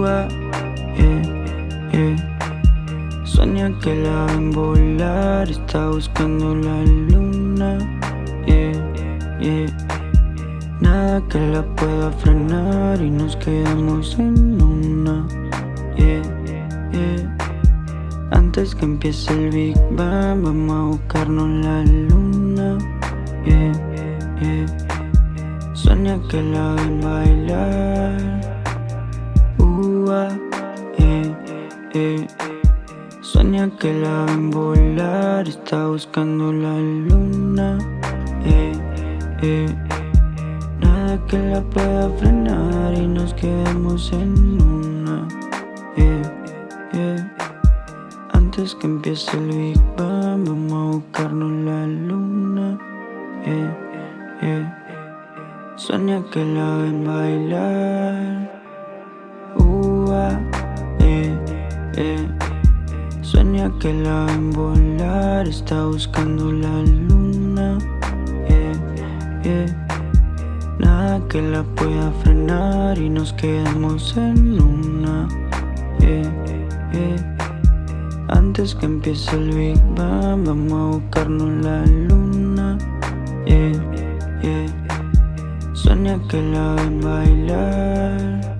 Yeah, yeah. Sueña que la ven volar, está buscando la luna. Yeah, yeah. Nada que la pueda frenar y nos quedamos en una. Antes que empiece el Big Bang, vamos a buscarnos la luna. Sueña que la ven bailar. Yeah, yeah. Sueña que la ven volar, está buscando la luna. Yeah, yeah. Nada que la pueda frenar y nos quedamos en una. Antes que empiece el Big Bang, vamos a buscarnos la luna. Sueña que la ven bailar. Yeah, yeah. Sueña que la ven volar, está buscando la luna. Yeah. Nada que la pueda frenar y nos quedamos en una. Antes que empiece el Big Bang, vamos a buscarnos la luna. Sueña que la ven bailar.